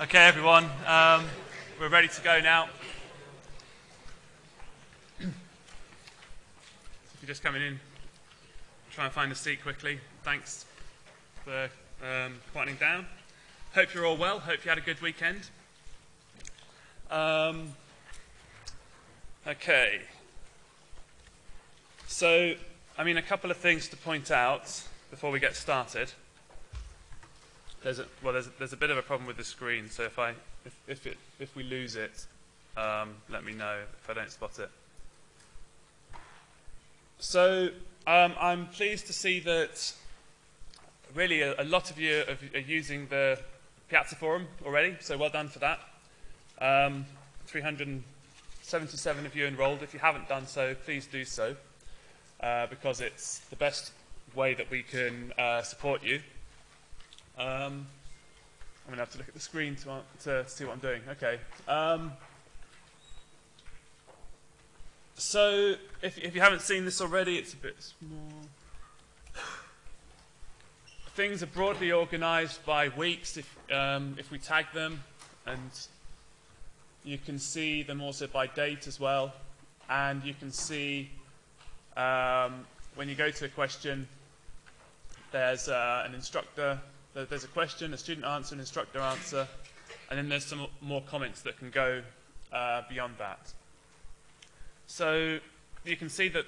Okay, everyone, um, we're ready to go now. if you're just coming in, try and find a seat quickly. Thanks for um, quieting down. Hope you're all well. Hope you had a good weekend. Um, okay. So, I mean, a couple of things to point out before we get started. There's a, well, there's there's a bit of a problem with the screen, so if, I, if, if, it, if we lose it, um, let me know if I don't spot it. So um, I'm pleased to see that really a, a lot of you are, are, using the Piazza Forum already, so well done for that. Um, 377 of you enrolled. If you haven't done so, please do so, uh, because it's the best way that we can uh, support you. Um, I'm going to have to look at the screen to, to see what I'm doing. Okay. Um, so, if, if you haven't seen this already, it's a bit small. Things are broadly organized by weeks if, um, if we tag them, and you can see them also by date as well. And you can see um, when you go to a question, there's uh, an instructor there's a question, a student answer, an instructor answer, and then there's some more comments that can go uh, beyond that. So you can see that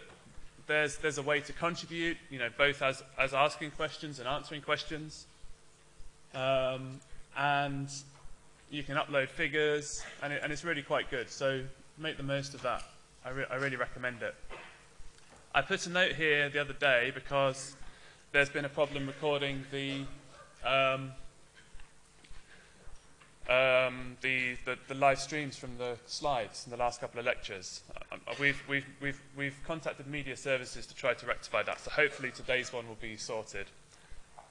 there's, there's a way to contribute, you know, both as, as asking questions and answering questions. Um, and you can upload figures, and, it, and, it's really quite good. So make the most of that. I, re I really recommend it. I put a note here the other day because there's been a problem recording the um, um, the, the, the, live streams from the slides in the last couple of lectures. Uh, uh, we've, we've, we've, we've contacted media services to try to rectify that, so hopefully today's one will be sorted.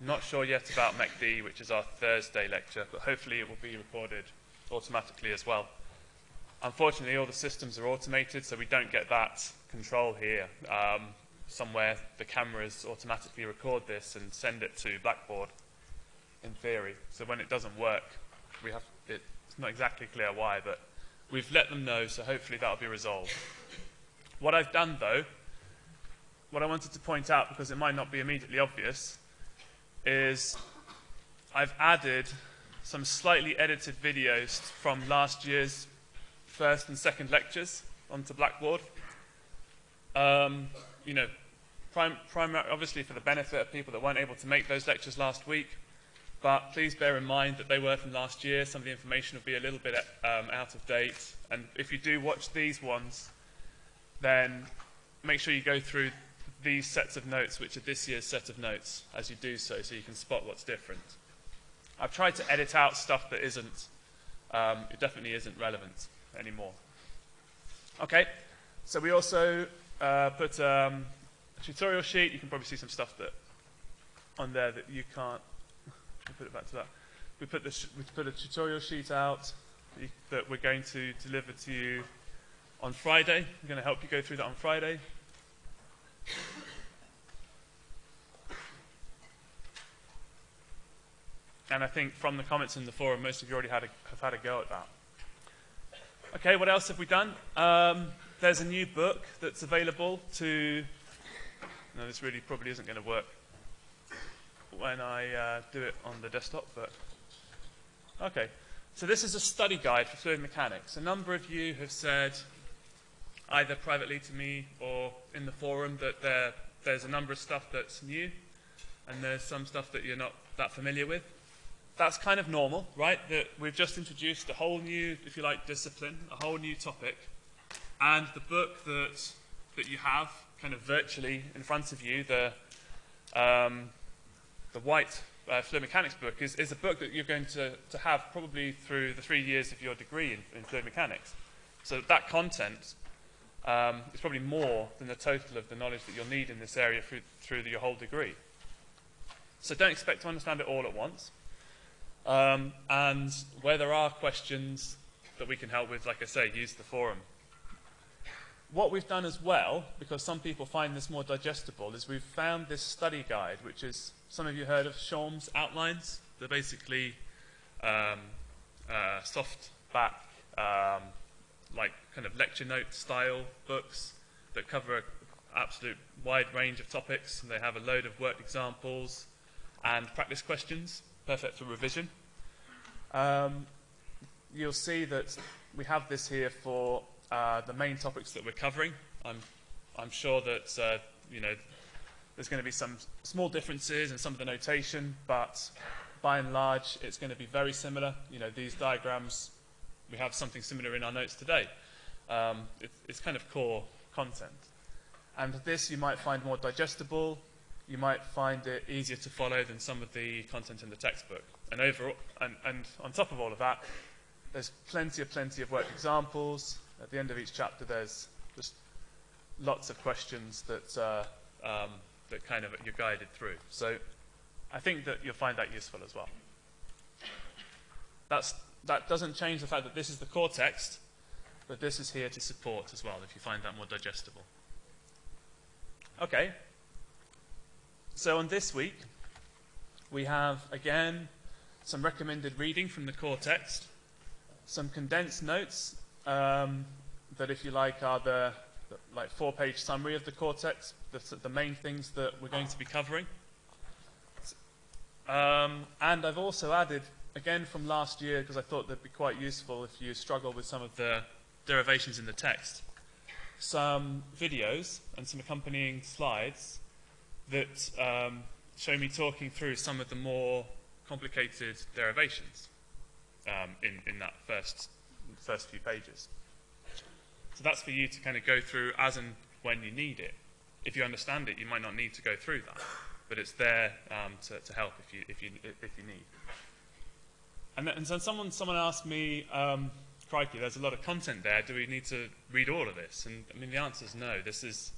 Not sure yet about MECD, which is our Thursday lecture, but hopefully it will be recorded automatically as well. Unfortunately, all the systems are automated, so we don't get that control here. Um, somewhere the cameras automatically record this and send it to Blackboard in theory. So when it doesn't work, we have it, it's not exactly clear why, but we've let them know, so hopefully that'll be resolved. What I've done, though, what I wanted to point out, because it might not be immediately obvious, is I've added some slightly edited videos from last year's first and second lectures onto Blackboard. Um, you know, prim obviously for the benefit of people that weren't able to make those lectures last week, but please bear in mind that they were from last year. Some of the information will be a little bit um, out of date. And if you do watch these ones, then make sure you go through these sets of notes, which are this year's set of notes, as you do so, so you can spot what's different. I've tried to edit out stuff that isn't, um, it definitely isn't relevant anymore. Okay, so we also uh, put um, a tutorial sheet. You can probably see some stuff that on there that you can't put it back to that. We put, the we put a tutorial sheet out that we're going to deliver to you on Friday. We're going to help you go through that on Friday. And I think from the comments in the forum, most of you already had a, have had a go at that. Okay, what else have we done? Um, there's a new book that's available to... No, this really probably isn't going to work when I uh, do it on the desktop, but okay. So this is a study guide for fluid mechanics. A number of you have said, either privately to me or in the forum, that there, there's a number of stuff that's new, and there's some stuff that you're not that familiar with. That's kind of normal, right? That we've just introduced a whole new, if you like, discipline, a whole new topic, and the book that that you have kind of virtually in front of you, the um, the white uh, fluid mechanics book is, is a book that you're going to, to have probably through the three years of your degree in, in fluid mechanics. So that content um, is probably more than the total of the knowledge that you'll need in this area through, through the, your whole degree. So don't expect to understand it all at once. Um, and where there are questions that we can help with, like I say, use the forum. What we've done as well, because some people find this more digestible, is we've found this study guide, which is some of you heard of Schaum's outlines. They're basically um, uh, soft back, um, like kind of lecture note style books that cover an absolute wide range of topics. And they have a load of worked examples and practice questions, perfect for revision. Um, you'll see that we have this here for uh, the main topics that we're covering. I'm, I'm sure that uh, you know there's going to be some small differences in some of the notation, but by and large, it's going to be very similar. You know, these diagrams, we have something similar in our notes today. Um, it, it's kind of core content. And this you might find more digestible. You might find it easier to follow than some of the content in the textbook. And, overall, and, and on top of all of that, there's plenty of plenty of worked examples. At the end of each chapter, there's just lots of questions that, uh, um, that kind of you're guided through. So I think that you'll find that useful as well. That's, that doesn't change the fact that this is the core text, but this is here to support as well, if you find that more digestible. Okay. So on this week, we have, again, some recommended reading from the core text, some condensed notes um, that, if you like, are the, the like four-page summary of the core text, the, the main things that we're going to be covering. Um, and I've also added, again from last year, because I thought they'd be quite useful if you struggle with some of the derivations in the text, some videos and some accompanying slides that um, show me talking through some of the more complicated derivations um, in, in that first, first few pages. So that's for you to kind of go through as and when you need it. If you understand it, you might not need to go through that but it's there um, to, to, help if you, if you, if you need. And, then, and so someone, someone asked me, um, crikey, there's a lot of content there. Do we need to read all of this? And I mean, the answer is no. This is,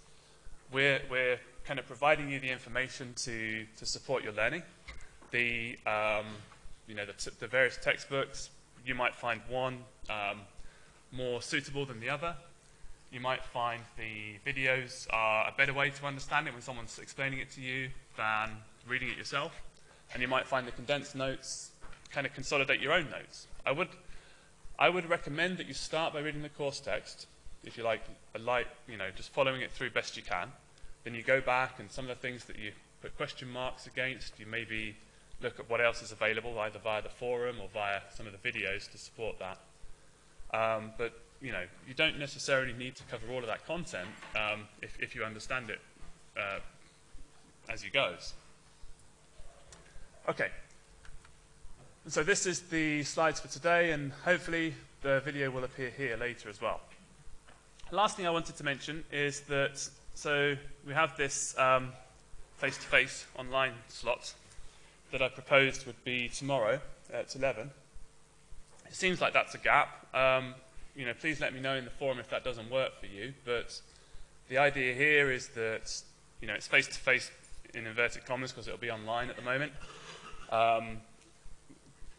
we're, we're kind of providing you the information to, to support your learning. The, um, you know, the, the, various textbooks, you might find one um, more suitable than the other. You might find the videos are a better way to understand it when someone's explaining it to you than reading it yourself. And you might find the condensed notes kind of consolidate your own notes. I would, I would recommend that you start by reading the course text, if you like, a light, you know, just following it through best you can. Then you go back and some of the things that you put question marks against, you maybe look at what else is available, either via the forum or via some of the videos to support that. Um, but you know, you don't necessarily need to cover all of that content um, if, if, you understand it uh, as you goes. Okay. So this is the slides for today, and hopefully the video will appear here later as well. Last thing I wanted to mention is that, so we have this um, face-to-face -face online slot that I proposed would be tomorrow at 11. It seems like that's a gap. Um, you know, please let me know in the forum if that doesn't work for you. But the idea here is that, you know, it's face-to-face -face in inverted commas because it'll be online at the moment. Um,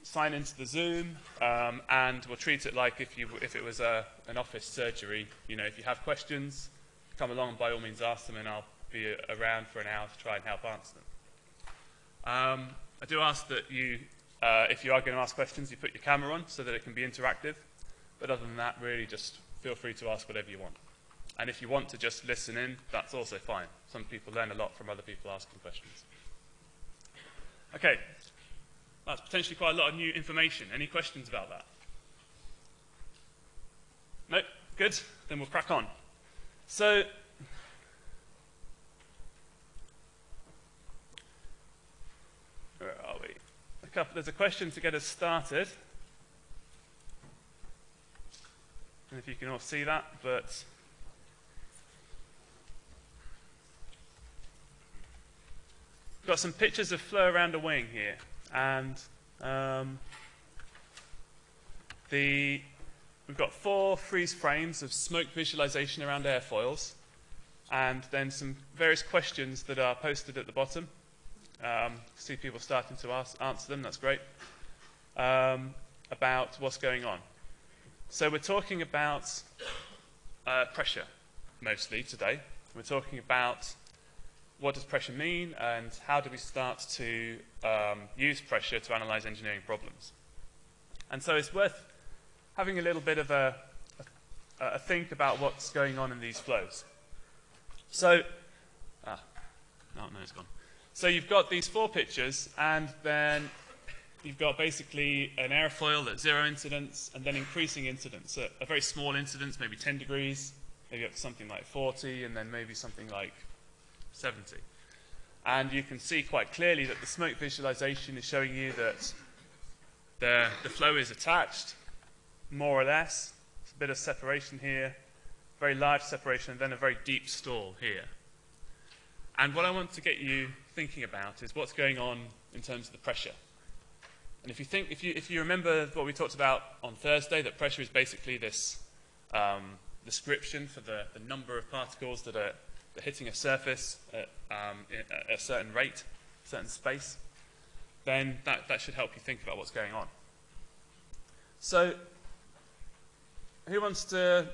sign into the Zoom, um, and we'll treat it like if, you, if it was a, an office surgery. You know, if you have questions, come along and by all means ask them, and I'll be around for an hour to try and help answer them. Um, I do ask that you, uh, if you are going to ask questions, you put your camera on so that it can be interactive. But other than that, really just feel free to ask whatever you want. And if you want to just listen in, that's also fine. Some people learn a lot from other people asking questions. Okay, that's potentially quite a lot of new information. Any questions about that? No? Good? Then we'll crack on. So, where are we? A couple, there's a question to get us started. And if you can all see that, but We've got some pictures of flow around a wing here, and um, the we've got four freeze frames of smoke visualization around airfoils, and then some various questions that are posted at the bottom. Um, see people starting to ask, answer them. That's great. Um, about what's going on. So we're talking about uh, pressure mostly today. We're talking about what does pressure mean and how do we start to um, use pressure to analyze engineering problems. And so it's worth having a little bit of a, a, a think about what's going on in these flows. So, ah, no, no, it's gone. So you've got these four pictures, and then you've got basically an airfoil at zero incidence, and then increasing incidence. A, a very small incidence, maybe 10 degrees, maybe up to something like 40, and then maybe something like 70. And you can see quite clearly that the smoke visualization is showing you that the, the flow is attached, more or less. It's a bit of separation here, very large separation, and then a very deep stall here. And what I want to get you thinking about is what's going on in terms of the pressure. And if you think, if you, if you remember what we talked about on Thursday, that pressure is basically this um, description for the, the number of particles that are, that are hitting a surface at, um, at a certain rate, certain space, then that, that should help you think about what's going on. So, who wants to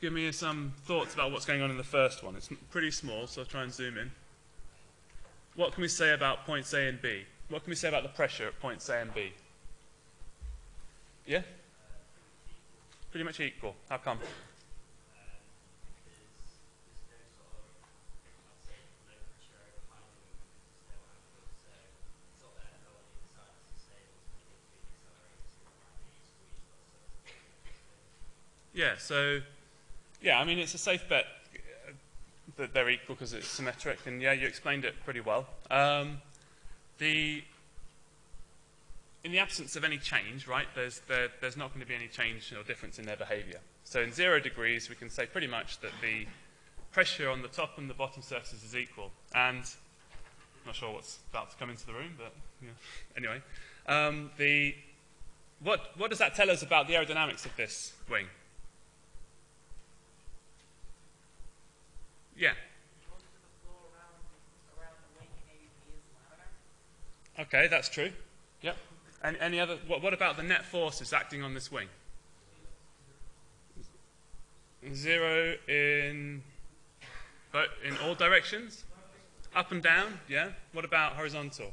give me some thoughts about what's going on in the first one? It's pretty small, so I'll try and zoom in. What can we say about points A and B? What can we say about the pressure at points A and B? Yeah? Pretty much equal. How come? Yeah, so, yeah, I mean, it's a safe bet that they're equal because it's symmetric, and yeah, you explained it pretty well. Um, the, in the absence of any change, right, there's, there, there's not going to be any change or difference in their behavior. So in zero degrees, we can say pretty much that the pressure on the top and the bottom surfaces is equal. And I'm not sure what's about to come into the room, but yeah. anyway. Um, the, what, what does that tell us about the aerodynamics of this wing? Yeah. Okay, that's true. Yep. And any other? What, what about the net forces acting on this wing? Zero in, but in all directions, up and down. Yeah. What about horizontal?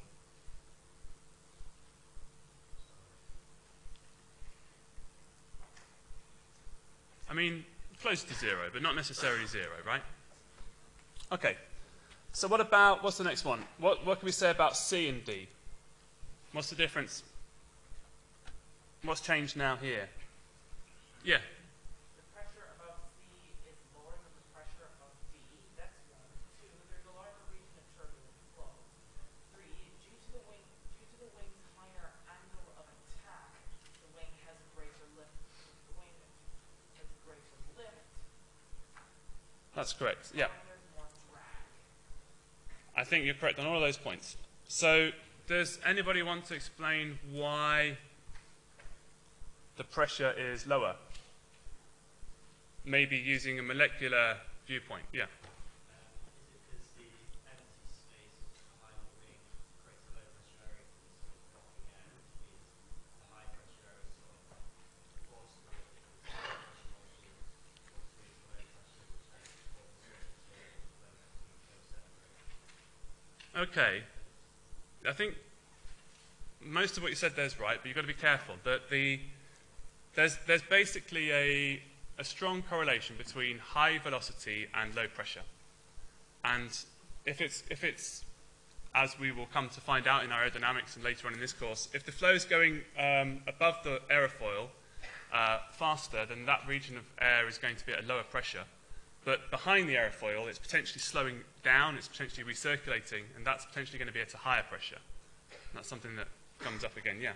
I mean, close to zero, but not necessarily zero, right? Okay. So what about, what's the next one? What, what can we say about C and D? What's the difference? What's changed now here? Yeah. The pressure above C is lower than the pressure above D. That's one. Two, there's a larger region of turbulent flow. Three, due to the wing, due to the wing's higher angle of attack, the wing has a greater lift. The wing has a greater lift. That's correct. Yeah. And there's more drag. I think you're correct on all of those points. So does anybody want to explain why the pressure is lower? Maybe using a molecular viewpoint. Yeah. Okay. I think most of what you said there is right, but you've got to be careful that the there's there's basically a a strong correlation between high velocity and low pressure. And if it's if it's as we will come to find out in aerodynamics and later on in this course, if the flow is going um, above the aerofoil uh, faster, then that region of air is going to be at a lower pressure. But behind the aerofoil, it's potentially slowing down, it's potentially recirculating, and that's potentially going to be at a higher pressure. And that's something that comes up again, yeah.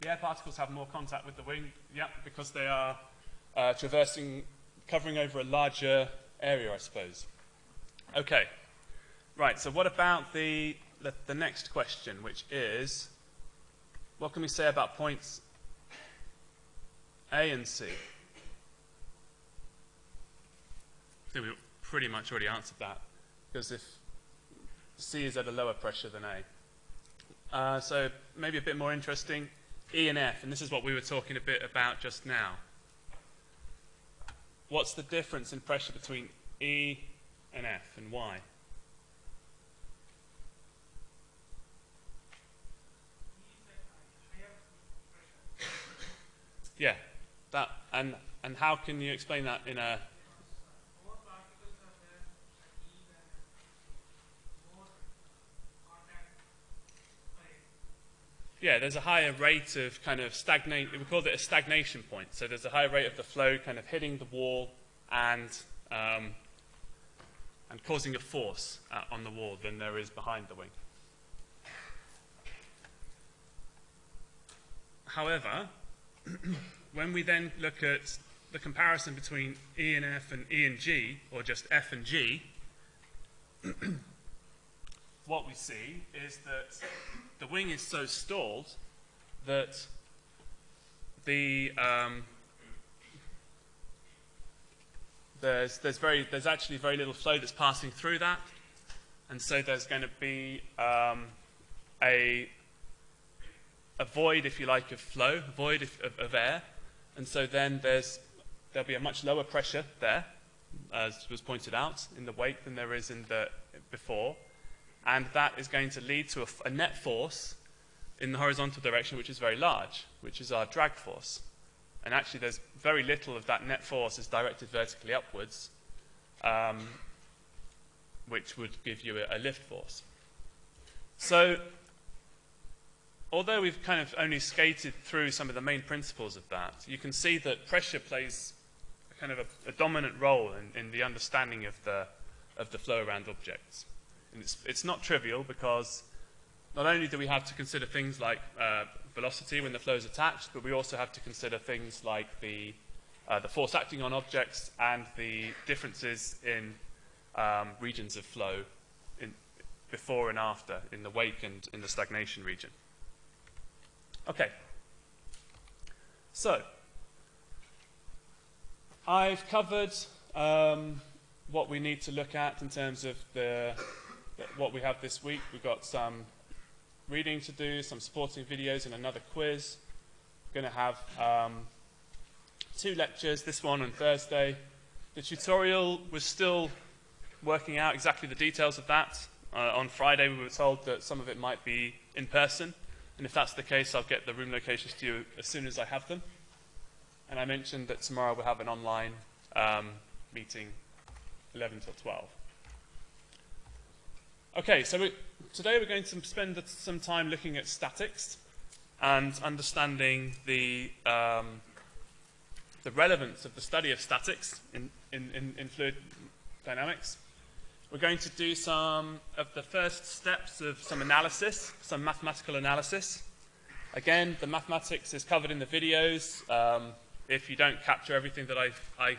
The air particles have more contact with the wing, yeah, because they are uh, traversing, covering over a larger area, I suppose. Okay. Right, so what about the the, the next question, which is what can we say about points A and C? I think we pretty much already answered that, because if C is at a lower pressure than A. Uh, so maybe a bit more interesting, E and F, and this is what we were talking a bit about just now. what's the difference in pressure between E and F and why? Yeah, that and and how can you explain that in a yeah, there's a higher rate of kind of stagnate. We call it a stagnation point. So there's a higher rate of the flow kind of hitting the wall and um, and causing a force uh, on the wall than there is behind the wing. However, when we then look at the comparison between E and F and E and G, or just F and G, what we see is that the wing is so stalled that the um, there's there's very there's actually very little flow that's passing through that, and so there's going to be um, a a void, if you like, of flow, a void of, of, of air, and so then there's there'll be a much lower pressure there, as was pointed out in the wake than there is in the before, and that is going to lead to a net force in the horizontal direction, which is very large, which is our drag force. And actually, there's very little of that net force is directed vertically upwards, um, which would give you a, a lift force. So, although we've kind of only skated through some of the main principles of that, you can see that pressure plays kind of a, a dominant role in, in the understanding of the, of the flow around objects. And it's, it's not trivial because not only do we have to consider things like uh, velocity when the flow is attached, but we also have to consider things like the, uh, the force acting on objects and the differences in um, regions of flow in, before and after, in the wake and in the stagnation region. Okay. So, I've covered um, what we need to look at in terms of the, what we have this week. We've got some reading to do, some supporting videos, and another quiz. We're going to have um, two lectures, this one on Thursday. The tutorial was still working out exactly the details of that. Uh, on Friday, we were told that some of it might be in person, and if that's the case, I'll get the room locations to you as soon as I have them. And I mentioned that tomorrow we'll have an online um, meeting, 11 till 12. Okay, so we, today we're going to spend some time looking at statics and understanding the, um, the relevance of the study of statics in, in, in, in fluid dynamics. We're going to do some of the first steps of some analysis, some mathematical analysis. Again, the mathematics is covered in the videos. Um, if you don't capture everything that I, I,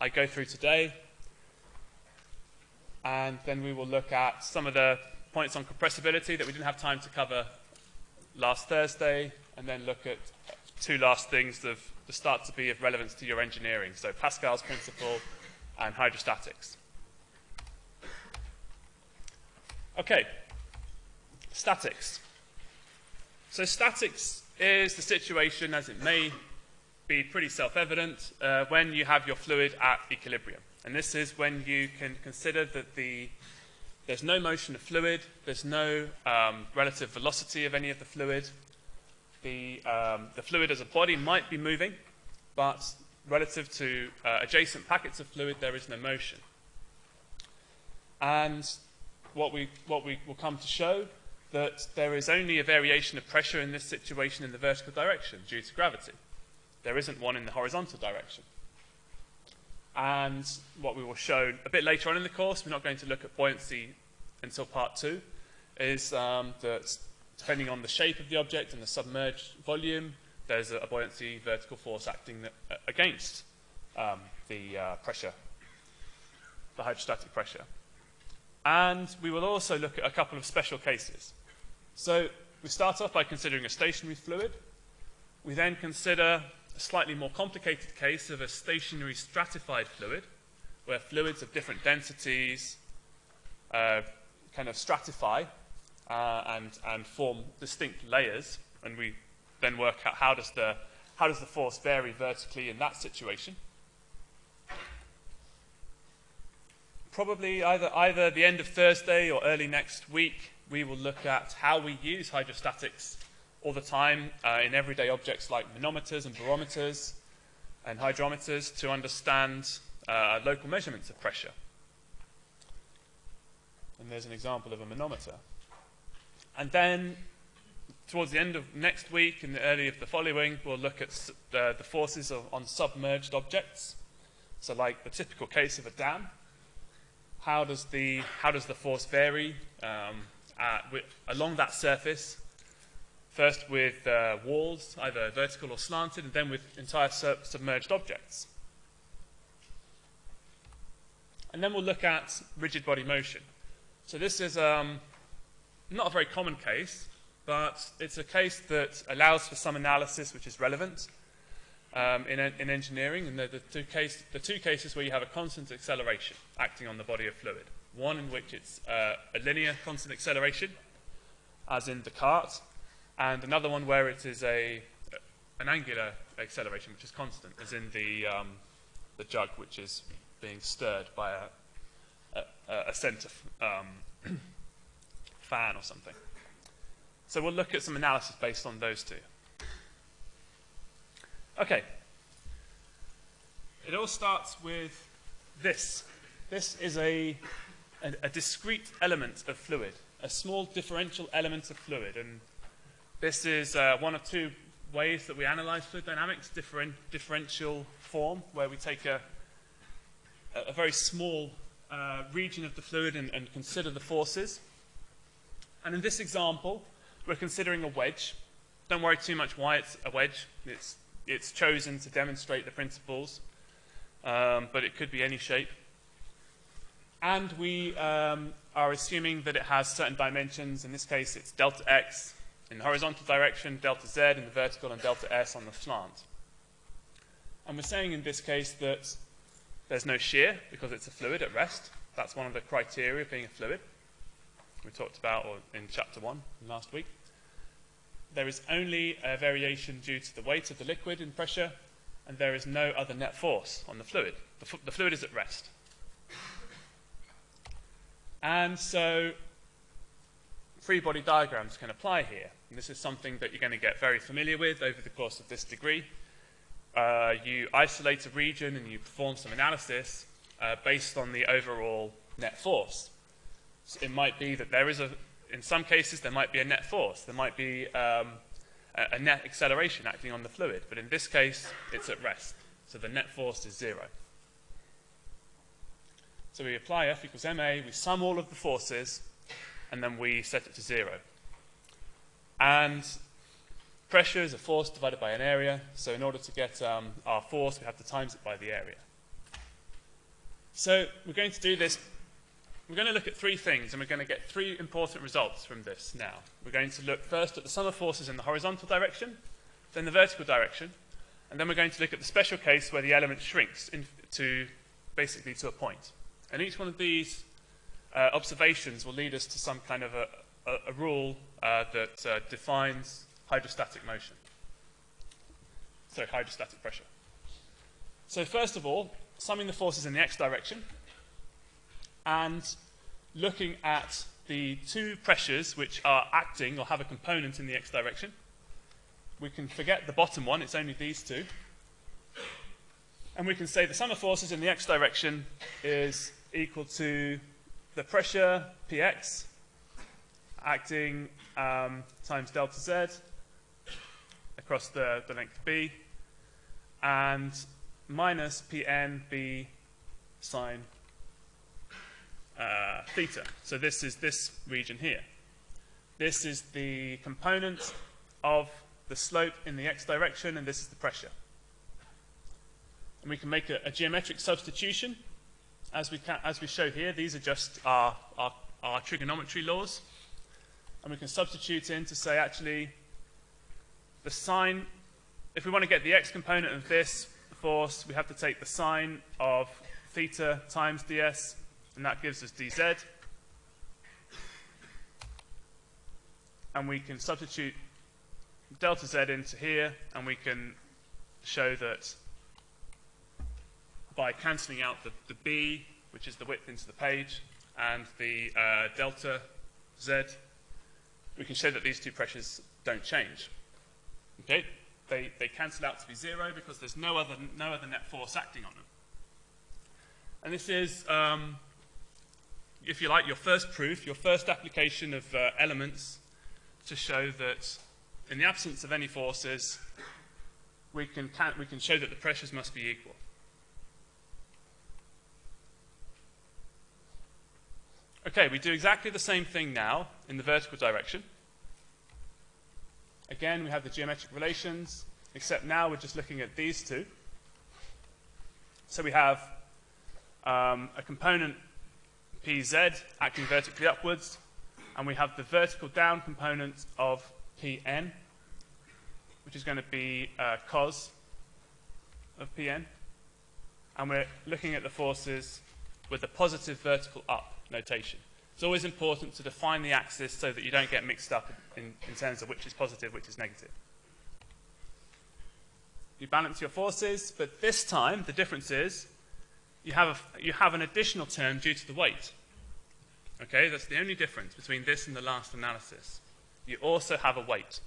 I go through today, and then we will look at some of the points on compressibility that we didn't have time to cover last Thursday, and then look at two last things that, the start to be of relevance to your engineering. So Pascal's principle and hydrostatics. Okay, statics. So statics is the situation, as it may be pretty self-evident, uh, when you have your fluid at equilibrium. And this is when you can consider that the, there's no motion of fluid, there's no um, relative velocity of any of the fluid. The, um, the fluid as a body might be moving, but relative to uh, adjacent packets of fluid, there is no motion. And what we, what we will come to show that there is only a variation of pressure in this situation in the vertical direction due to gravity. There isn't one in the horizontal direction. And what we will show a bit later on in the course, we're not going to look at buoyancy until part two, is um, that depending on the shape of the object and the submerged volume, there's a, buoyancy vertical force acting uh, against um, the uh, pressure, the hydrostatic pressure. And we will also look at a couple of special cases. So we start off by considering a stationary fluid. We then consider a slightly more complicated case of a stationary stratified fluid, where fluids of different densities uh, kind of stratify uh, and, and form distinct layers, and we then work out how does the, how does the force vary vertically in that situation. Probably either, either the end of Thursday or early next week, we will look at how we use hydrostatics all the time uh, in everyday objects like manometers and barometers and hydrometers to understand uh, local measurements of pressure. And there's an example of a manometer. And then, towards the end of next week and the early of the following, we'll look at the, the forces of, on submerged objects. So, like the typical case of a dam, how does the, how does the force vary um, at, wi- along that surface? First with uh, walls, either vertical or slanted, and then with entire sub- submerged objects. And then we'll look at rigid body motion. So this is um, not a very common case, but it's a case that allows for some analysis which is relevant um, in, in engineering. And the, the, two case, the two cases where you have a constant acceleration acting on the body of fluid. One in which it's uh, a linear constant acceleration, as in Descartes, and another one where it is a, an angular acceleration, which is constant, as in the, um, the jug, which is being stirred by a, a, a centre um, fan or something. So we'll look at some analysis based on those two. Okay. It all starts with this. This is a, a, a discrete element of fluid, a small differential element of fluid. And this is uh, one of two ways that we analyze fluid dynamics, differen- differential form, where we take a, a very small uh, region of the fluid and, and consider the forces. And in this example, we're considering a wedge. Don't worry too much why it's a wedge. It's, it's chosen to demonstrate the principles, um, but it could be any shape. And we um, are assuming that it has certain dimensions. In this case, it's delta x in the horizontal direction, delta z in the vertical, and delta s on the slant. And we're saying in this case that there's no shear because it's a fluid at rest. That's one of the criteria of being a fluid we talked about in chapter one last week. There is only a variation due to the weight of the liquid in pressure, and there is no other net force on the fluid. The, the fluid is at rest. And so free body diagrams can apply here. And this is something that you're going to get very familiar with over the course of this degree. Uh, you isolate a region and you perform some analysis uh, based on the overall net force. So it might be that there is a, in some cases, there might be a net force. There might be um, a, net acceleration acting on the fluid. But in this case, it's at rest. So the net force is zero. So we apply F equals ma, we sum all of the forces, and then we set it to zero. And pressure is a force divided by an area. So in order to get um, our force, we have to times it by the area. So we're going to do this. We're going to look at three things, and we're going to get three important results from this now. We're going to look first at the sum of forces in the horizontal direction, then the vertical direction, and then we're going to look at the special case where the element shrinks in, to basically to a point. And each one of these uh, observations will lead us to some kind of a, a, a rule uh, that uh, defines hydrostatic motion. So hydrostatic pressure. So first of all, summing the forces in the x direction and looking at the two pressures which are acting or have a component in the x direction. We can forget the bottom one, it's only these two. And we can say the sum of forces in the x direction is equal to the pressure px acting um, times delta z across the, the length b and minus pn b sine uh, theta. So this is this region here. This is the component of the slope in the x direction, and this is the pressure. And we can make a, a geometric substitution. As we, can, as we show here, these are just our, our, our trigonometry laws. And we can substitute in to say, actually, the sine, if we want to get the x component of this force, we have to take the sine of theta times ds, and that gives us dz. And we can substitute delta z into here, and we can show that by cancelling out the, the b which is the width into the page, and the uh, delta z, we can show that these two pressures don't change. Okay? They, they cancel out to be zero because there's no other, no other net force acting on them. And this is, um, if you like, your first proof, your first application of uh, elements to show that in the absence of any forces, we can, can, we can show that the pressures must be equal. Okay, we do exactly the same thing now in the vertical direction. Again, we have the geometric relations, except now we're just looking at these two. So we have um, a component Pz acting vertically upwards, and we have the vertical down component of Pn, which is going to be uh, cos of Pn. And we're looking at the forces with the positive vertical up notation. It's always important to define the axis so that you don't get mixed up in, in terms of which is positive, which is negative. You balance your forces, but this time the difference is you have, a, you have an additional term due to the weight. Okay, that's the only difference between this and the last analysis. You also have a weight.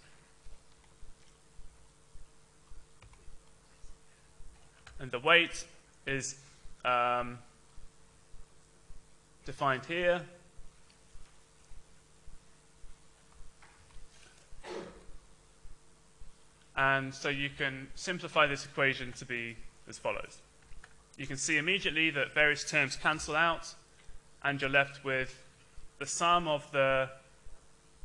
And the weight is um, defined here. And so you can simplify this equation to be as follows. You can see immediately that various terms cancel out, and you're left with the sum of the,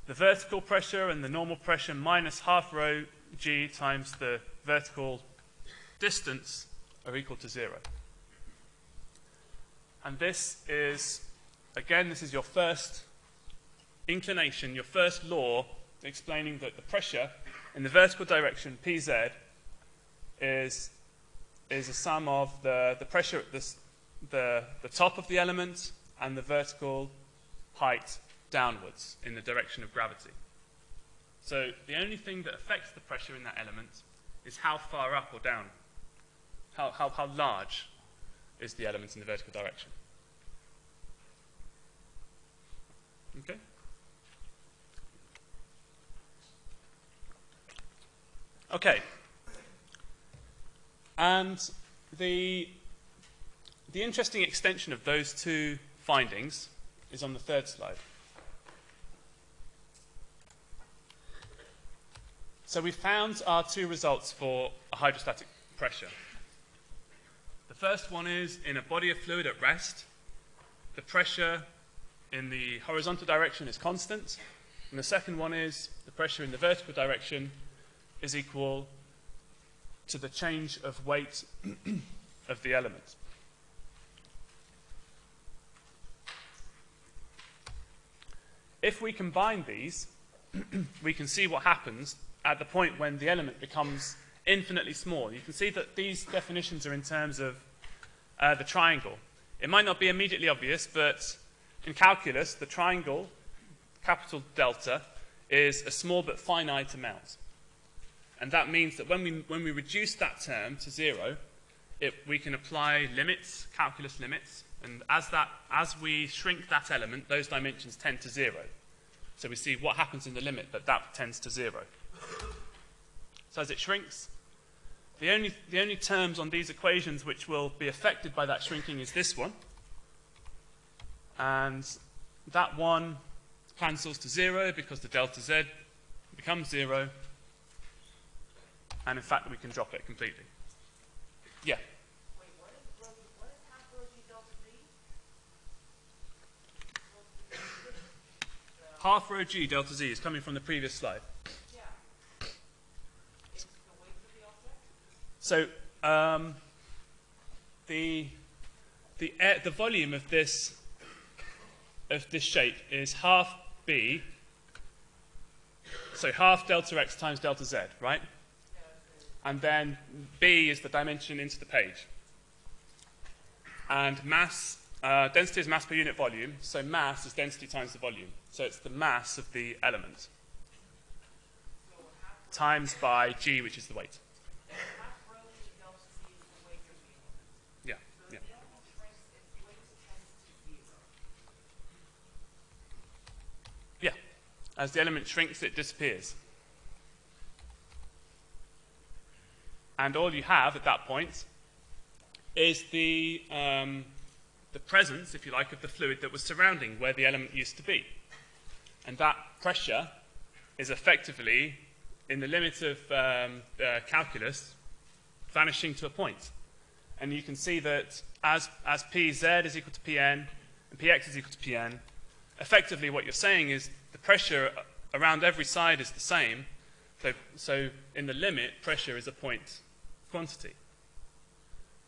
the vertical pressure and the normal pressure minus half rho g times the vertical distance are equal to zero. And this is, again, this is your first inclination, your first law explaining that the pressure in the vertical direction, Pz, is, is a sum of the, the pressure at the, the, the top of the element and the vertical height downwards in the direction of gravity. So the only thing that affects the pressure in that element is how far up or down, how, how, how large is the element in the vertical direction. Okay? Okay. And the, the interesting extension of those two findings is on the third slide. So we found our two results for hydrostatic pressure. The first one is in a body of fluid at rest, the pressure in the horizontal direction is constant, and the second one is the pressure in the vertical direction is equal to the change of weight of the element. If we combine these, we can see what happens at the point when the element becomes infinitely small. You can see that these definitions are in terms of uh, the triangle. It might not be immediately obvious, but in calculus, the triangle, capital delta, is a small but finite amount. And that means that when we, when we reduce that term to zero, it, we can apply limits, calculus limits, and as, that, as we shrink that element, those dimensions tend to zero. So we see what happens in the limit, but that tends to zero. So as it shrinks, the only, the only terms on these equations which will be affected by that shrinking is this one. And that one cancels to zero because the delta z becomes zero. And in fact, we can drop it completely. Yeah. Wait, what is, what is half rho g delta z? Half rho g delta z is coming from the previous slide. Yeah. It's the weight of the object? So um, the the air, the volume of this of this shape is half b. So half delta x times delta z, right? and then B is the dimension into the page. And mass, uh, density is mass per unit volume, so mass is density times the volume. So it's the mass of the element times by g, which is the weight. Yeah, yeah. Yeah. As the element shrinks, it disappears. And all you have at that point is the, um, the presence, if you like, of the fluid that was surrounding where the element used to be. And that pressure is effectively, in the limit of um, uh, calculus, vanishing to a point. And you can see that as, as Pz is equal to Pn and Px is equal to Pn, effectively what you're saying is the pressure around every side is the same. So, so in the limit, pressure is a point quantity.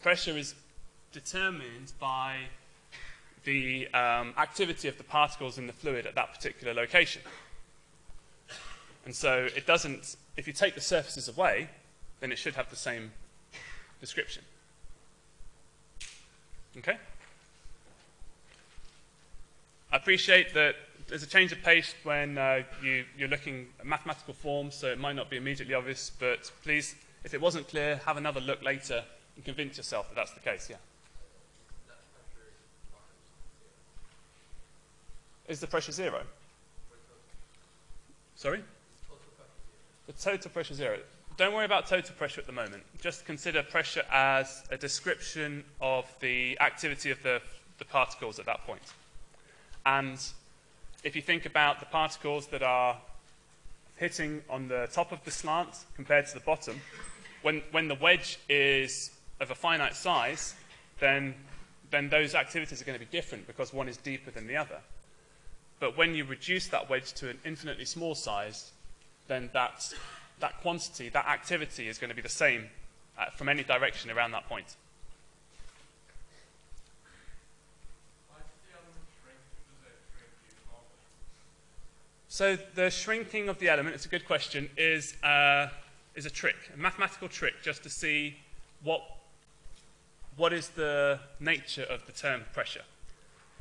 Pressure is determined by the um, activity of the particles in the fluid at that particular location. And so it doesn't, if you take the surfaces away, then it should have the same description. Okay? I appreciate that there's a change of pace when uh, you, you're looking at mathematical forms, so it might not be immediately obvious, but please, if it wasn't clear, have another look later and convince yourself that that's the case, yeah. Is the pressure zero? Sorry? The total pressure zero. Don't worry about total pressure at the moment. Just consider pressure as a description of the activity of the, the particles at that point. And if you think about the particles that are hitting on the top of the slant compared to the bottom, when, when the wedge is of a finite size, then, then those activities are going to be different because one is deeper than the other. But when you reduce that wedge to an infinitely small size, then that, that quantity, that activity is going to be the same uh, from any direction around that point. So the shrinking of the element, it's a good question, is, uh, is a trick, a mathematical trick just to see what, what is the nature of the term pressure.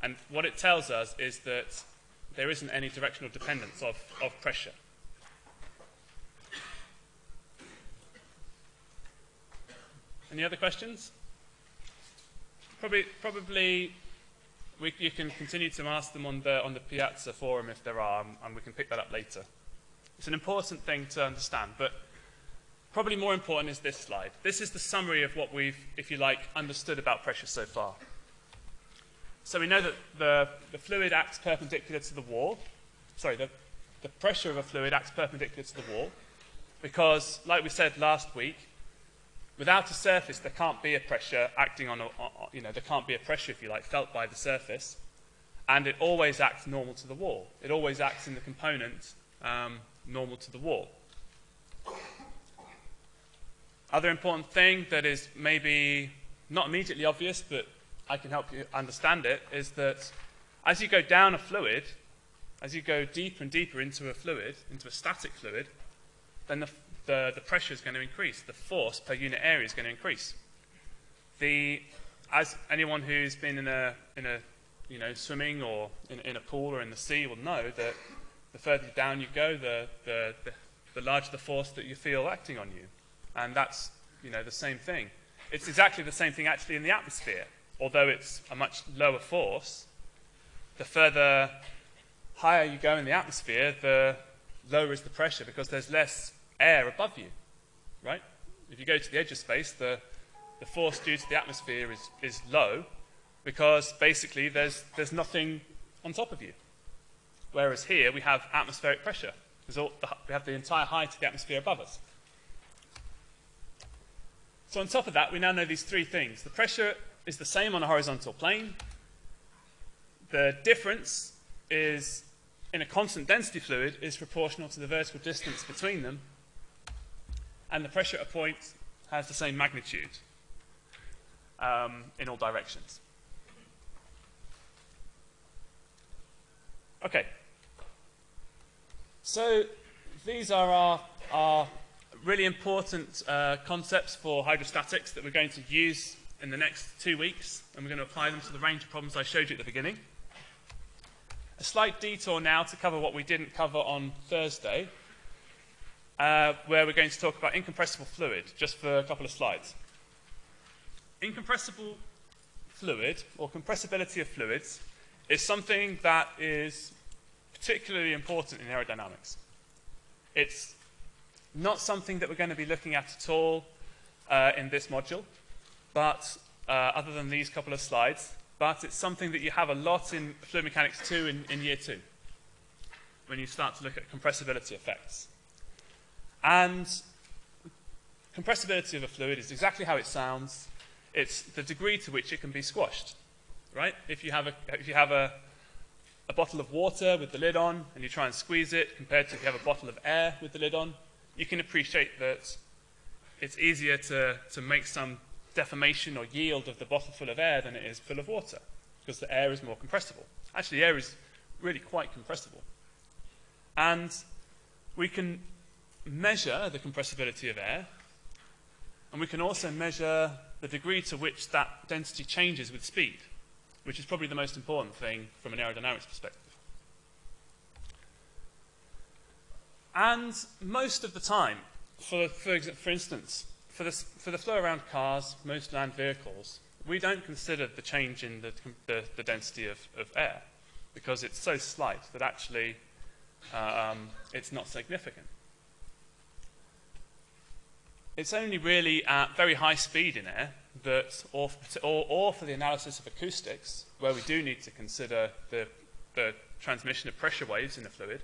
And what it tells us is that there isn't any directional dependence of, of pressure. Any other questions? Probably, probably we, you can continue to ask them on the, on the Piazza forum if there are, and we can pick that up later. It's an important thing to understand, but probably more important is this slide. This is the summary of what we've, if you like, understood about pressure so far. So we know that the, the fluid acts perpendicular to the wall. Sorry, the, the pressure of a fluid acts perpendicular to the wall because, like we said last week, without a surface there can't be a pressure acting on, a, you know, there can't be a pressure, if you like, felt by the surface. And it always acts normal to the wall. It always acts in the component um, normal to the wall. Other important thing that is maybe not immediately obvious, but I can help you understand it, is that as you go down a fluid, as you go deeper and deeper into a fluid, into a static fluid, then the, the, the pressure is going to increase. The force per unit area is going to increase. The, as anyone who's been in a, in a you know, swimming or in, in a pool or in the sea will know that the further down you go, the, the, the, the larger the force that you feel acting on you. And that's, you know, the same thing. It's exactly the same thing actually in the atmosphere although it's a much lower force, the further higher you go in the atmosphere, the lower is the pressure because there's less air above you, right? If you go to the edge of space, the, the force due to the atmosphere is, is low because basically there's, there's nothing on top of you. Whereas here we have atmospheric pressure. All, we have the entire height of the atmosphere above us. So on top of that, we now know these three things. The pressure is the same on a horizontal plane. The difference is in a constant density fluid is proportional to the vertical distance between them. And the pressure at a point has the same magnitude um, in all directions. Okay. So these are our, our really important uh, concepts for hydrostatics that we're going to use in the next two weeks, and we're going to apply them to the range of problems I showed you at the beginning. A slight detour now to cover what we didn't cover on Thursday, uh, where we're going to talk about incompressible fluid, just for a couple of slides. Incompressible fluid, or compressibility of fluids, is something that is particularly important in aerodynamics. It's not something that we're going to be looking at at all uh, in this module, but uh, other than these couple of slides, but it's something that you have a lot in fluid mechanics 2 in, in year 2, when you start to look at compressibility effects. And compressibility of a fluid is exactly how it sounds. It's the degree to which it can be squashed, right? If you have a, if you have a, a bottle of water with the lid on and you try and squeeze it compared to if you have a bottle of air with the lid on, you can appreciate that it's easier to, to make some deformation or yield of the bottle full of air than it is full of water because the air is more compressible. Actually, air is really quite compressible. And we can measure the compressibility of air, and we can also measure the degree to which that density changes with speed, which is probably the most important thing from an aerodynamics perspective. And most of the time, for, for, for instance, for, this, for the flow around cars, most land vehicles, we don't consider the change in the, the, the density of, of, air because it's so slight that actually um, it's not significant. It's only really at very high speed in air that, or, or, or for the analysis of acoustics, where we do need to consider the, the transmission of pressure waves in the fluid,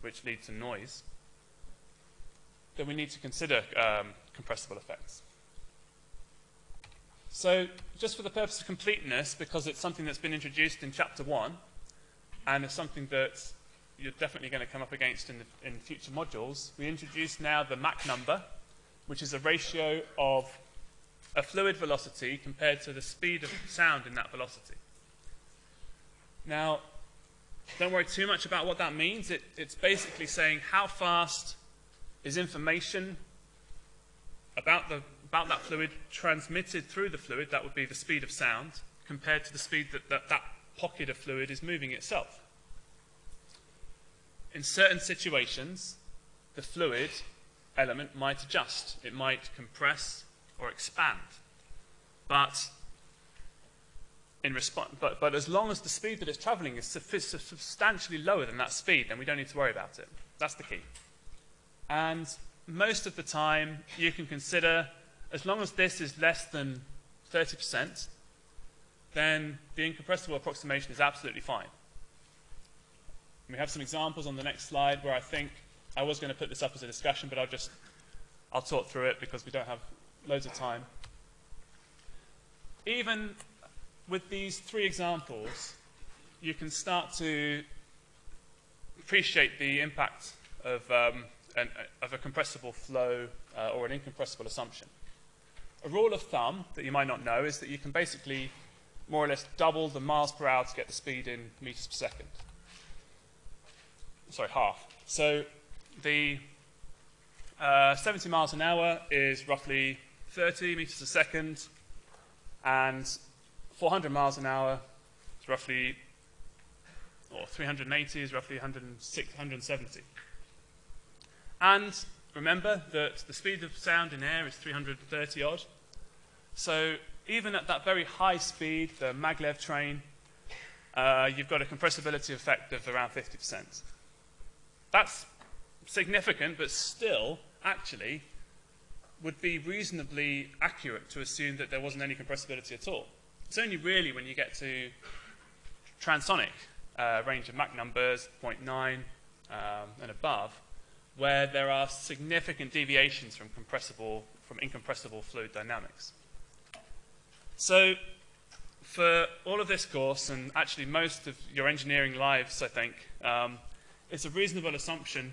which lead to noise, then we need to consider um, compressible effects. So, just for the purpose of completeness, because it's something that's been introduced in chapter one, and it's something that you're definitely going to come up against in, the, in future modules, we introduce now the Mach number, which is a ratio of a fluid velocity compared to the speed of sound in that velocity. Now, don't worry too much about what that means. It, it's basically saying how fast is information about, the, about that fluid transmitted through the fluid, that would be the speed of sound, compared to the speed that that, that pocket of fluid is moving itself. In certain situations, the fluid element might adjust. It might compress or expand. But, in response, but, but as long as the speed that it's traveling is substantially lower than that speed, then we don't need to worry about it. That's the key. And most of the time, you can consider, as long as this is less than 30%, then the incompressible approximation is absolutely fine. We have some examples on the next slide where I think I was going to put this up as a discussion, but I'll just I'll talk through it because we don't have loads of time. Even with these three examples, you can start to appreciate the impact of, um, an, of a compressible flow uh, or an incompressible assumption. A rule of thumb that you might not know is that you can basically more or less double the miles per hour to get the speed in meters per second. Sorry, half. So the uh, 70 miles an hour is roughly 30 meters a second, and 400 miles an hour is roughly, or 380 is roughly 170. And remember that the speed of sound in air is 330 odd. So even at that very high speed, the maglev train, uh, you've got a compressibility effect of around 50%. That's significant, but still, actually, would be reasonably accurate to assume that there wasn't any compressibility at all. It's only really when you get to transonic uh, range of Mach numbers, 0.9 um, and above, where there are significant deviations from compressible, from incompressible fluid dynamics. So for all of this course, and actually most of your engineering lives, I think, um, it's a reasonable assumption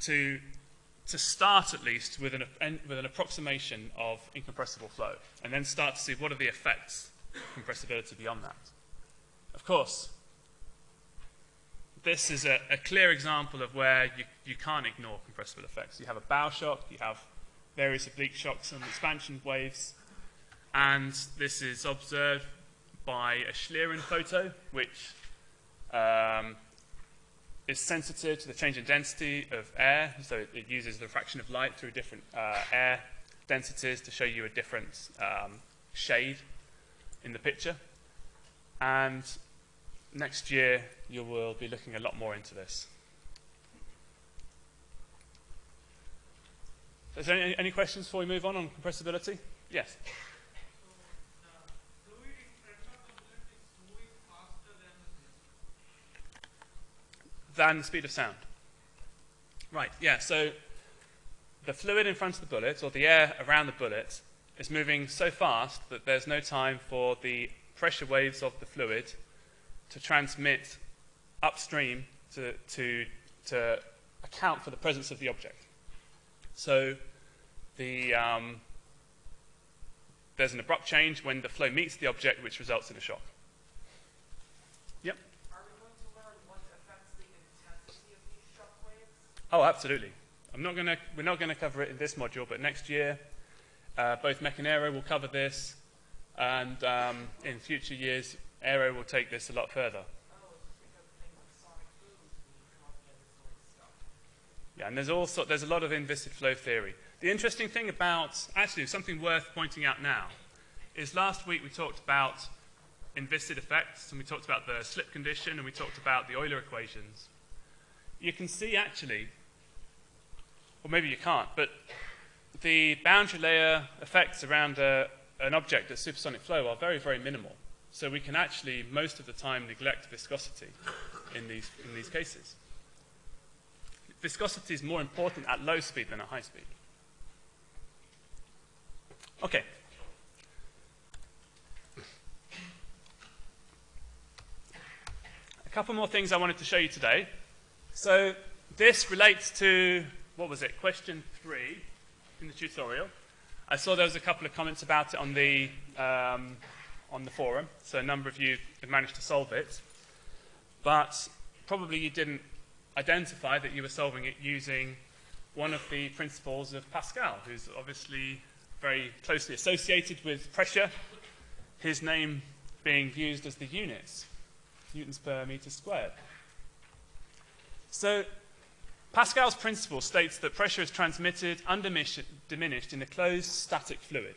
to, to start at least with an, with an approximation of incompressible flow, and then start to see what are the effects compressibility beyond that. Of course, this is a, a, clear example of where you, you can't ignore compressible effects. You have a bow shock, you have various oblique shocks and expansion waves, and this is observed by a Schlieren photo, which um, is sensitive to the change in density of air, so it, it uses the refraction of light through different uh, air densities to show you a different um, shade in the picture. And next year you will be looking a lot more into this. Is there any, any questions before we move on on compressibility? Yes. Than the speed of sound. Right, yeah, so the fluid in front of the bullet, or the air around the bullet, is moving so fast that there's no time for the pressure waves of the fluid to transmit upstream to, to, to account for the presence of the object. So the, um, there's an abrupt change when the flow meets the object, which results in a shock. Yep. Are we going to learn what affects the intensity of these shock waves? Oh, absolutely. I'm not gonna, we're not going to cover it in this module, but next year, uh, both Mech and Aero will cover this, and um, in future years, Aero will take this a lot further. Yeah, and there's also there's a lot of inviscid flow theory. The interesting thing about actually something worth pointing out now is last week we talked about inviscid effects and we talked about the slip condition and we talked about the Euler equations. You can see actually, or maybe you can't, but the boundary layer effects around a, an object at supersonic flow are very, very minimal. So we can actually most of the time neglect viscosity in these, in these cases viscosity is more important at low speed than at high speed. Okay. A couple more things I wanted to show you today. So this relates to, what was it, question three in the tutorial. I saw there was a couple of comments about it on the, um, on the forum, so a number of you have managed to solve it. But probably you didn't identify that you were solving it using one of the principles of Pascal, who's obviously very closely associated with pressure, his name being used as the units, newtons per meter squared. So Pascal's principle states that pressure is transmitted and diminished in a closed static fluid.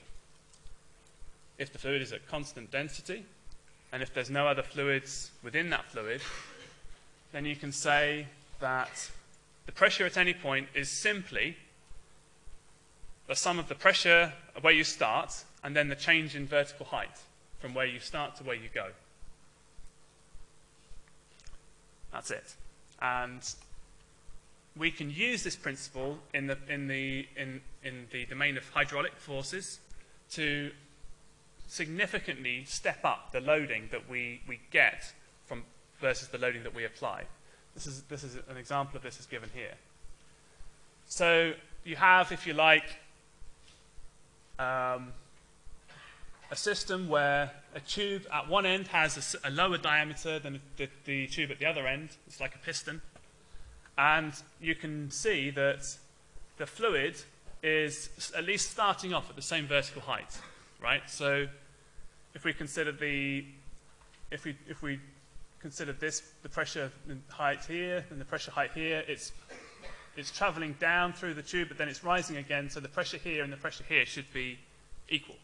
If the fluid is at constant density, and if there's no other fluids within that fluid, then you can say that the pressure at any point is simply the sum of the pressure where you start and then the change in vertical height from where you start to where you go. That's it. And we can use this principle in the, in the, in, in the domain of hydraulic forces to significantly step up the loading that we, we get from versus the loading that we apply. This is, this is an example of this is given here. So you have, if you like, um, a system where a tube at one end has a, a lower diameter than the, the tube at the other end. It's like a piston. And you can see that the fluid is at least starting off at the same vertical height, right? So if we consider the, if we, if we consider this, the pressure height here and the pressure height here, it's, it's traveling down through the tube, but then it's rising again, so the pressure here and the pressure here should be equal.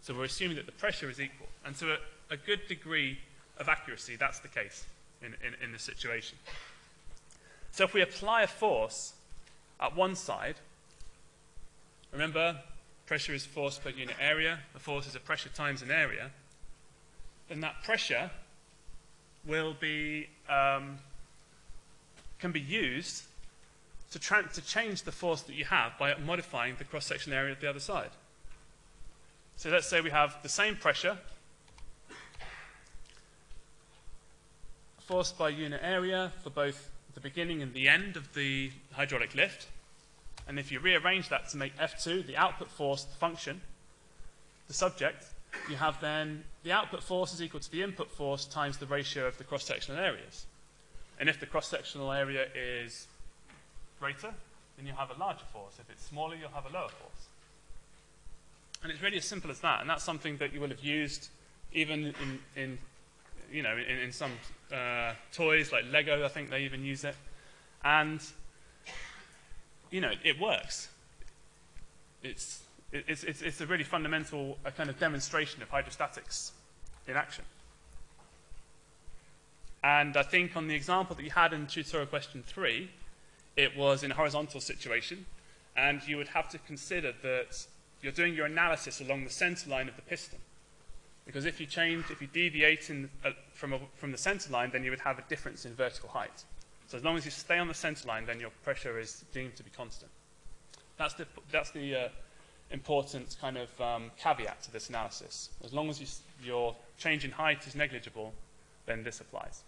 So we're assuming that the pressure is equal. And to a, a good degree of accuracy, that's the case in, in, in this situation. So if we apply a force at one side, remember, pressure is force per unit area, the force is a pressure times an area, then that pressure will be, um, can be used to, to change the force that you have by modifying the cross-section area of the other side. So let's say we have the same pressure, force by unit area for both the beginning and the end of the hydraulic lift. And if you rearrange that to make F2 the output force the function, the subject, you have then the output force is equal to the input force times the ratio of the cross-sectional areas. And if the cross-sectional area is greater, then you'll have a larger force. If it's smaller, you'll have a lower force. And it's really as simple as that. And that's something that you will have used even in, in you know, in, in some uh, toys like Lego, I think they even use it. And, you know, it works. It's, it's, it's, it's a really fundamental kind of demonstration of hydrostatics in action. And I think on the example that you had in tutorial question three, it was in a horizontal situation, and you would have to consider that you're doing your analysis along the center line of the piston. Because if you change, if you deviate in, uh, from, a, from the center line, then you would have a difference in vertical height. So as long as you stay on the center line, then your pressure is deemed to be constant. That's the, that's the uh, important kind of um, caveat to this analysis. As long as you, your change in height is negligible, then this applies.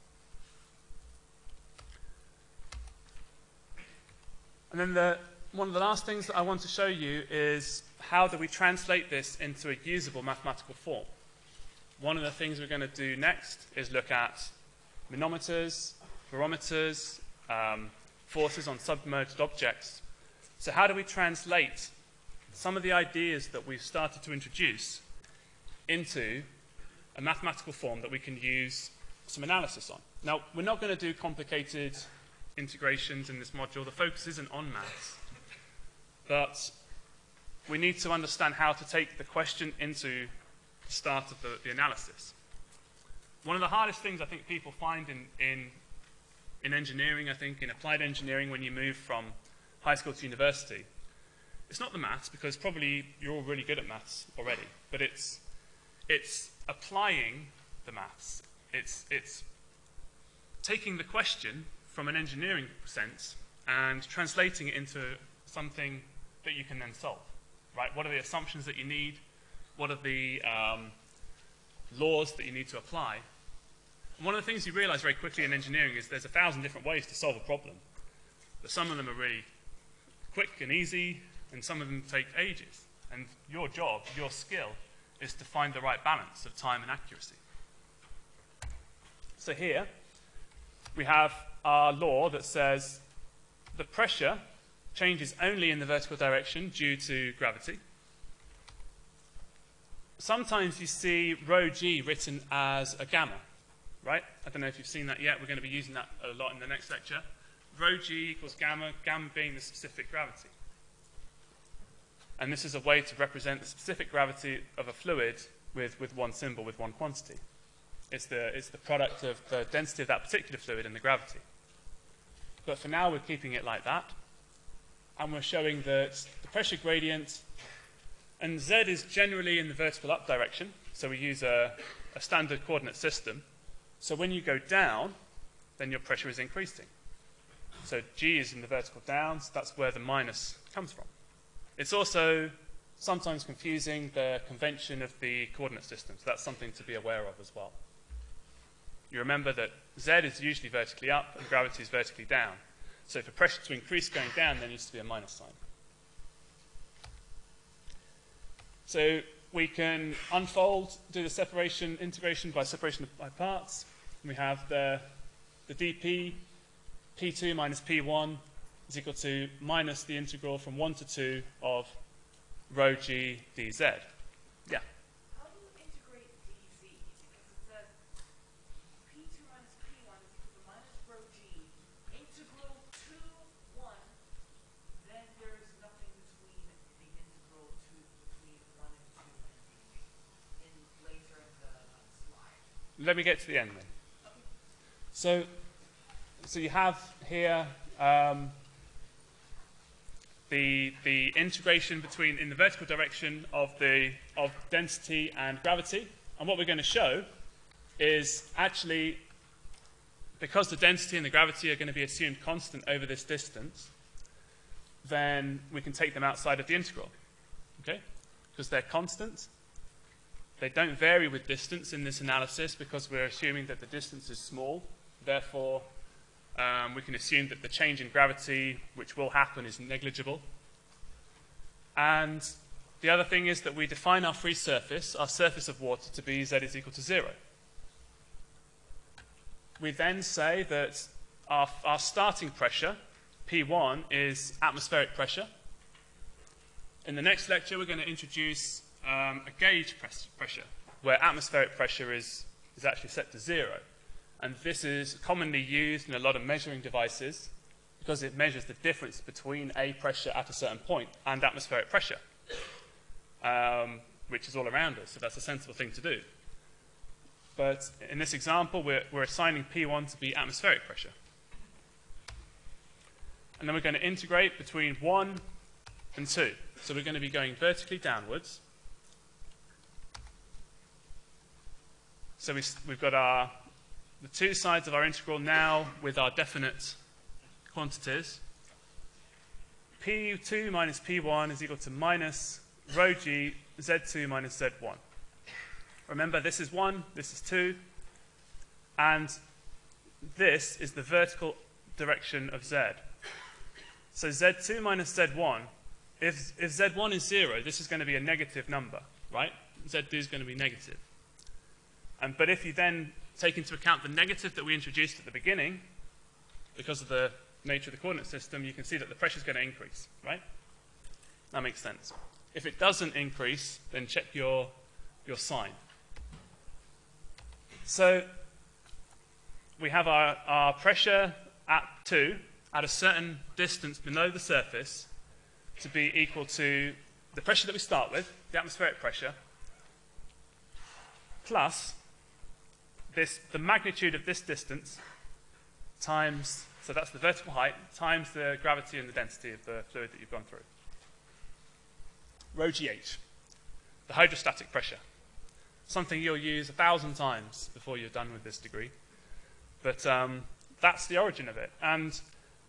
And then the, one of the last things that I want to show you is how do we translate this into a usable mathematical form. One of the things we're going to do next is look at manometers, barometers, um, forces on submerged objects. So how do we translate some of the ideas that we've started to introduce into a mathematical form that we can use some analysis on? Now, we're not going to do complicated integrations in this module. The focus isn't on maths. But we need to understand how to take the question into start of the, the analysis. One of the hardest things I think people find in, in, in engineering, I think, in applied engineering, when you move from high school to university, it's not the maths, because probably you're all really good at maths already, but it's, it's applying the maths. It's, it's taking the question from an engineering sense and translating it into something that you can then solve. Right? What are the assumptions that you need? What are the um, laws that you need to apply? And one of the things you realize very quickly in engineering is there's a thousand different ways to solve a problem. But some of them are really quick and easy, and some of them take ages. And your job, your skill, is to find the right balance of time and accuracy. So here, we have our law that says the pressure changes only in the vertical direction due to gravity. Sometimes you see rho g written as a gamma, right? I don't know if you've seen that yet. We're going to be using that a lot in the next lecture. Rho g equals gamma, gamma being the specific gravity. And this is a way to represent the specific gravity of a fluid with, with one symbol, with one quantity. It's the, it's the product of the density of that particular fluid and the gravity. But for now, we're keeping it like that. And we're showing that the pressure gradient, and z is generally in the vertical up direction, so we use a, a standard coordinate system. So when you go down, then your pressure is increasing. So g is in the vertical down, so that's where the minus comes from. It's also sometimes confusing the convention of the coordinate system, so that's something to be aware of as well. You remember that z is usually vertically up and gravity is vertically down. So for pressure to increase going down, there needs to be a minus sign. So we can unfold, do the separation, integration by separation by parts. And We have the, the dp, p2 minus p1 is equal to minus the integral from 1 to 2 of rho g dz. Yeah. How do you integrate dz? Because it says p2 minus p1 is equal to minus rho g, integral 2, 1, then there's nothing between the integral to between 1 and 2 and in later in the slide. Let me get to the end then. So, so you have here um, the, the integration between in the vertical direction of the of density and gravity. And what we're going to show is actually because the density and the gravity are going to be assumed constant over this distance, then we can take them outside of the integral. Okay? Because they're constant. They don't vary with distance in this analysis because we're assuming that the distance is small. Therefore, um, we can assume that the change in gravity, which will happen, is negligible. And the other thing is that we define our free surface, our surface of water, to be z is equal to 0. We then say that our, our starting pressure, P1, is atmospheric pressure. In the next lecture, we're going to introduce um, a gauge press pressure, where atmospheric pressure is, is actually set to zero. And this is commonly used in a lot of measuring devices because it measures the difference between a pressure at a certain point and atmospheric pressure, um, which is all around us. So that's a sensible thing to do. But in this example, we're, we're assigning P1 to be atmospheric pressure. And then we're going to integrate between 1 and 2. So we're going to be going vertically downwards. So we, we've got our, the two sides of our integral now with our definite quantities. P2 minus P1 is equal to minus rho g Z2 minus Z1. Remember, this is 1, this is 2, and this is the vertical direction of Z. So Z2 minus Z1, if, if Z1 is 0, this is going to be a negative number, right? Z2 is going to be negative. And, but if you then take into account the negative that we introduced at the beginning, because of the nature of the coordinate system, you can see that the pressure is going to increase, right? That makes sense. If it doesn't increase, then check your, your sign. So we have our, our pressure at 2 at a certain distance below the surface to be equal to the pressure that we start with, the atmospheric pressure, plus this, the magnitude of this distance times, so that's the vertical height, times the gravity and the density of the fluid that you've gone through. Rho GH, the hydrostatic pressure. Something you'll use a thousand times before you're done with this degree. But um, that's the origin of it. And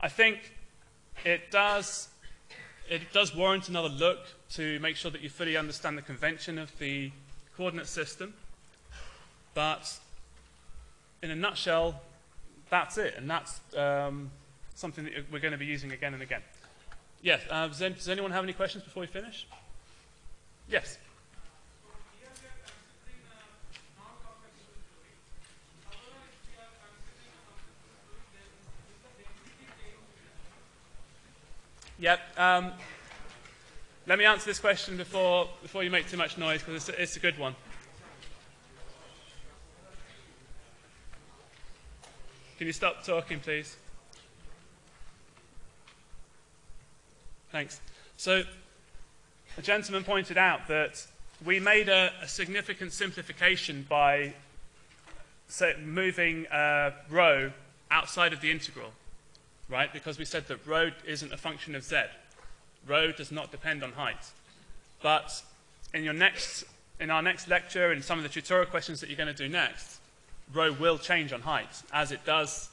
I think it does, it does warrant another look to make sure that you fully understand the convention of the coordinate system. But in a nutshell, that's it. And that's um, something that we're going to be using again and again. Yes, uh, does, any- does anyone have any questions before we finish? Yes. Yep. Um, let me answer this question before, before you make too much noise, because it's, it's a good one. Can you stop talking, please? Thanks. So, the gentleman pointed out that we made a, a significant simplification by say, moving uh, rho outside of the integral right? Because we said that rho isn't a function of z. Rho does not depend on height. But in your next, in our next lecture, and some of the tutorial questions that you're going to do next, rho will change on height, as it does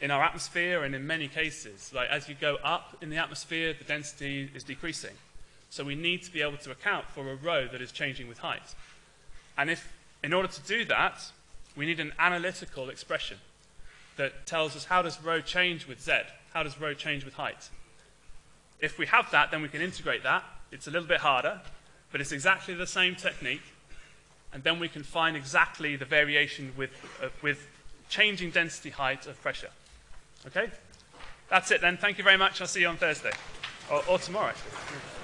in our atmosphere and in many cases. Like as you go up in the atmosphere, the density is decreasing. So we need to be able to account for a rho that is changing with height. And if, in order to do that, we need an analytical expression that tells us how does rho change with z? How does rho change with height? If we have that, then we can integrate that. It's a little bit harder, but it's exactly the same technique. And then we can find exactly the variation with, uh, with changing density height of pressure. Okay? That's it then. Thank you very much. I'll see you on Thursday. Or, or tomorrow. actually.